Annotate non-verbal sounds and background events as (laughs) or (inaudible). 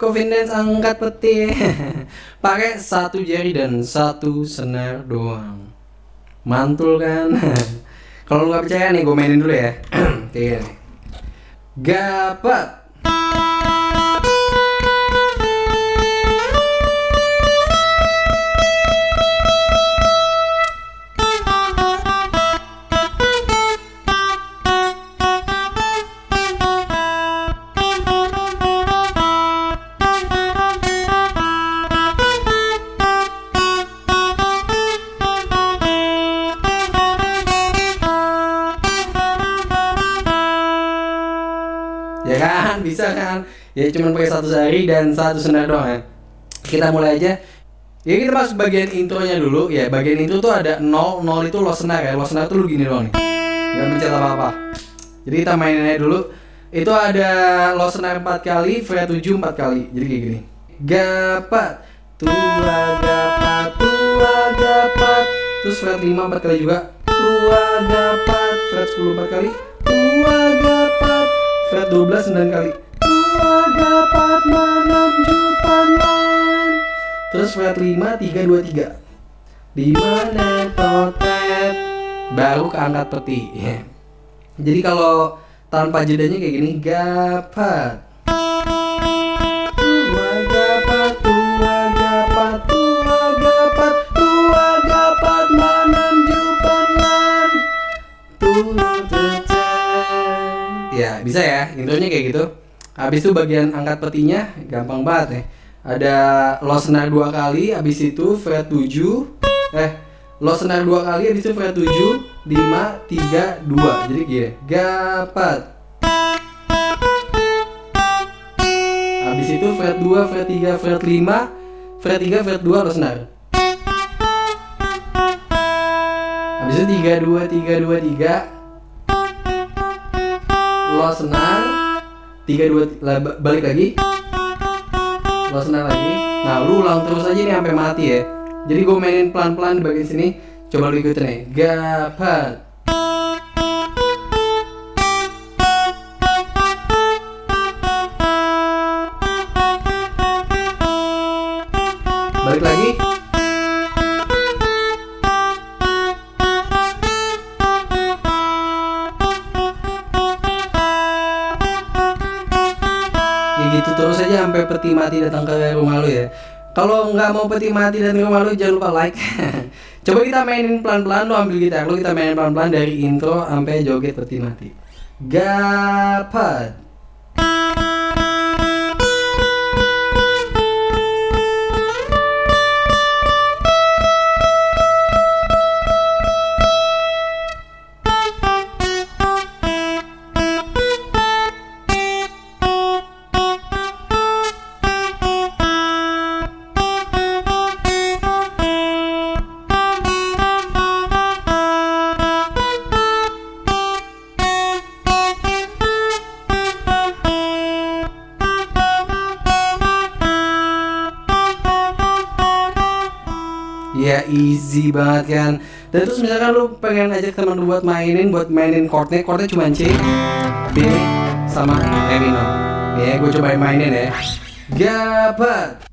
coffin angkat peti. (laughs) Pakai satu jari dan satu senar doang. Mantul kan? (laughs) Kalau nggak percaya nih gue mainin dulu ya. (clears throat) Kayak gini gapat ya kan? (laughs) Bisa kan? Ya cuma pakai satu jari dan satu senar doang ya. Kita mulai aja. Ya kita masuk bagian intronya dulu. Ya bagian intro tuh ada 0 0 itu lo senar ya. Lo senar tuh lu gini doang nih. Nggak mencet apa apa jadi kita mainin aja dulu. Itu ada lo senar 4 kali fret 7 4 kali. Jadi kayak gini. Gapat tua gapat tua gapat terus fret 5 4 kali juga. Tua gapat fret 10 4 kali. Tua fret 12 9 kali. Tua dapat menunjukkan terus fret 5 3 2 3 di mana totet baru keangkat peti (laughs) jadi kalau tanpa jedanya kayak gini gapat ya intronya kayak gitu. Habis itu bagian angkat petinya gampang banget ya. Ada lo senar dua kali habis itu fret 7 Eh lo senar dua kali habis itu fret 7 5 3 2 Jadi gini Gapat. Habis itu fret 2 fret 3 fret 5 Fret 3 fret 2 lo senar. Habis itu 3 2 3 2 3 lo senar 3 2 lah, ba- balik lagi. Lo senar lagi. Nah lu ulang terus aja nih sampai mati ya. Jadi gue mainin pelan-pelan di bagian sini. Coba lu ikutin nih. Gapat aja sampai peti mati datang ke rumah lu ya. Kalau nggak mau peti mati ke rumah lu jangan lupa like. (laughs) Coba kita mainin pelan-pelan lu ambil gitar lu kita mainin pelan-pelan dari intro sampai joget peti mati. Gapat Ya easy banget kan? Dan terus misalkan lu pengen ajak temen lu buat mainin Buat mainin chordnya Chordnya cuma C B sama E minor Ya gue cobain mainin ya. Gapat